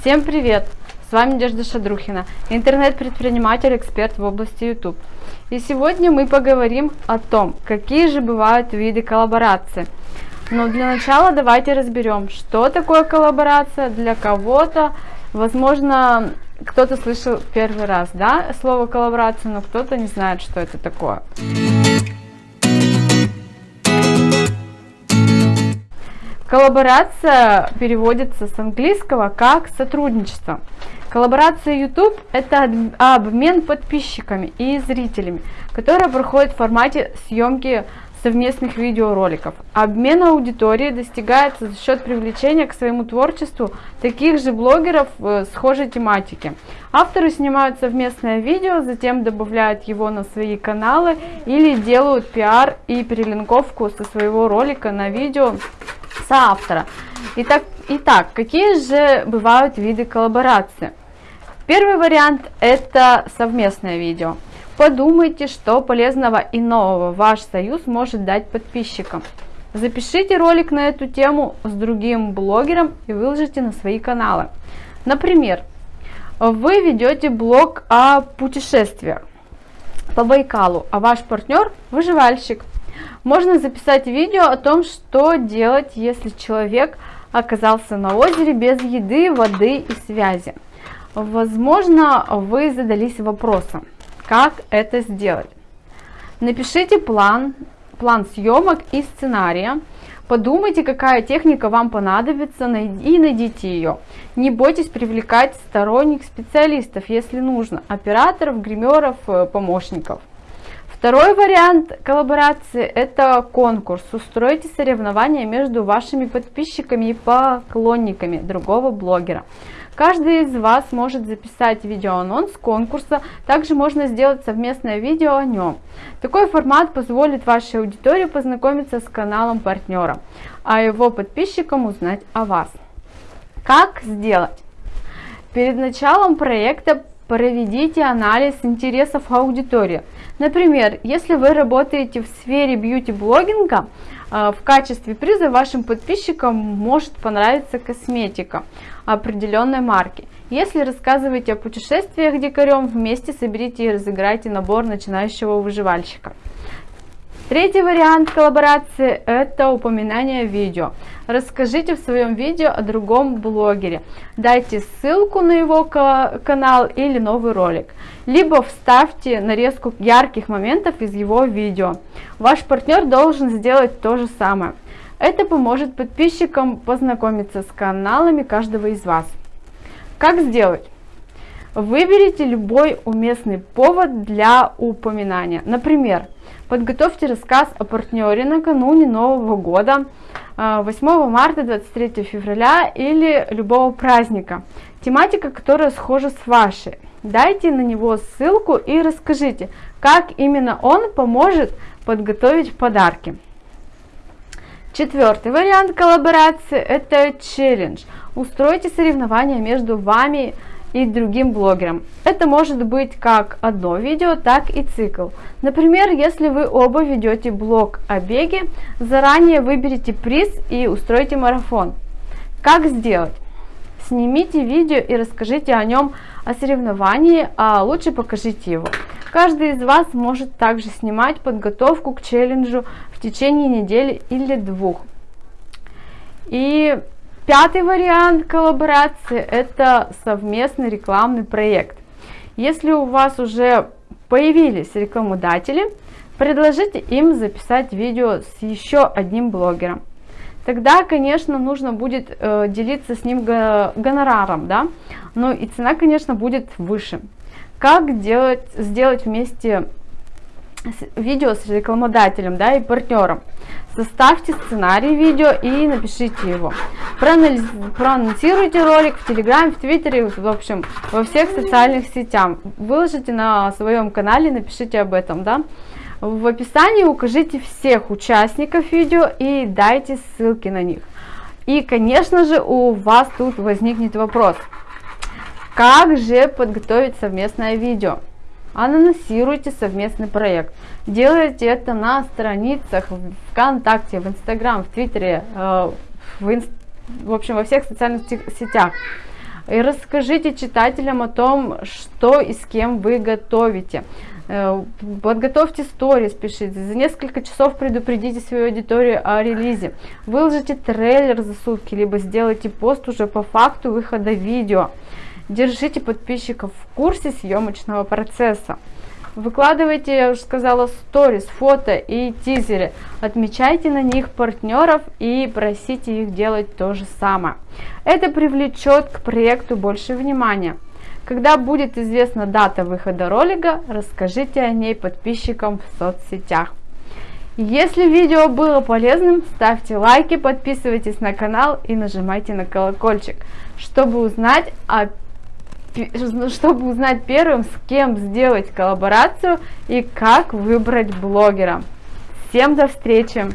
Всем привет! С вами Надежда Шадрухина, интернет-предприниматель, эксперт в области YouTube. И сегодня мы поговорим о том, какие же бывают виды коллаборации. Но для начала давайте разберем, что такое коллаборация для кого-то. Возможно, кто-то слышал первый раз да, слово коллаборация, но кто-то не знает, что это такое. Коллаборация переводится с английского как сотрудничество. Коллаборация YouTube – это обмен подписчиками и зрителями, которая проходит в формате съемки совместных видеороликов. Обмен аудиторией достигается за счет привлечения к своему творчеству таких же блогеров э, схожей тематики. Авторы снимают совместное видео, затем добавляют его на свои каналы или делают пиар и перелинковку со своего ролика на видео соавтора. Итак, итак, какие же бывают виды коллаборации? Первый вариант это совместное видео. Подумайте, что полезного и нового ваш союз может дать подписчикам. Запишите ролик на эту тему с другим блогером и выложите на свои каналы. Например, вы ведете блог о путешествиях по Байкалу, а ваш партнер выживальщик. Можно записать видео о том, что делать, если человек оказался на озере без еды, воды и связи. Возможно, вы задались вопросом, как это сделать. Напишите план, план съемок и сценария. Подумайте, какая техника вам понадобится и найдите ее. Не бойтесь привлекать сторонних специалистов, если нужно, операторов, гримеров, э, помощников. Второй вариант коллаборации – это конкурс. Устройте соревнования между вашими подписчиками и поклонниками другого блогера. Каждый из вас может записать видеоанонс конкурса, также можно сделать совместное видео о нем. Такой формат позволит вашей аудитории познакомиться с каналом партнера, а его подписчикам узнать о вас. Как сделать? Перед началом проекта проведите анализ интересов аудитории. Например, если вы работаете в сфере бьюти-блогинга, э, в качестве приза вашим подписчикам может понравиться косметика определенной марки. Если рассказываете о путешествиях дикарем, вместе соберите и разыграйте набор начинающего выживальщика. Третий вариант коллаборации – это упоминание видео. Расскажите в своем видео о другом блогере. Дайте ссылку на его канал или новый ролик. Либо вставьте нарезку ярких моментов из его видео. Ваш партнер должен сделать то же самое. Это поможет подписчикам познакомиться с каналами каждого из вас. Как сделать? Выберите любой уместный повод для упоминания. Например, подготовьте рассказ о партнере накануне Нового года, 8 а, марта, 23 февраля или любого праздника. Тематика, которая схожа с вашей. Дайте на него ссылку и расскажите, как именно он поможет подготовить подарки. Четвертый вариант коллаборации – это челлендж. Устройте соревнования между вами и другим блогерам. Это может быть как одно видео, так и цикл. Например, если вы оба ведете блог о беге, заранее выберите приз и устройте марафон. Как сделать? Снимите видео и расскажите о нем о соревновании, а лучше покажите его. Каждый из вас может также снимать подготовку к челленджу в течение недели или двух. И Пятый вариант коллаборации – это совместный рекламный проект. Если у вас уже появились рекламодатели, предложите им записать видео с еще одним блогером. Тогда, конечно, нужно будет э, делиться с ним гонораром, да, но и цена, конечно, будет выше. Как делать, сделать вместе видео с рекламодателем да, и партнером. Составьте сценарий видео и напишите его. Проанализ... Проанонсируйте ролик в Телеграме, в Твиттере, в общем, во всех социальных сетях. Выложите на своем канале, напишите об этом. Да? В описании укажите всех участников видео и дайте ссылки на них. И, конечно же, у вас тут возникнет вопрос. Как же подготовить совместное видео? Анонсируйте совместный проект. Делайте это на страницах ВКонтакте, в Инстаграм, в Твиттере, э, в, инст... в общем, во всех социальных сетях. И расскажите читателям о том, что и с кем вы готовите. Э, подготовьте сторис, пишите, за несколько часов предупредите свою аудиторию о релизе, выложите трейлер за сутки, либо сделайте пост уже по факту выхода видео. Держите подписчиков в курсе съемочного процесса. Выкладывайте, я уже сказала, сторис, фото и тизеры. Отмечайте на них партнеров и просите их делать то же самое. Это привлечет к проекту больше внимания. Когда будет известна дата выхода ролика, расскажите о ней подписчикам в соцсетях. Если видео было полезным, ставьте лайки, подписывайтесь на канал и нажимайте на колокольчик, чтобы узнать, о, чтобы узнать первым, с кем сделать коллаборацию и как выбрать блогера. Всем до встречи!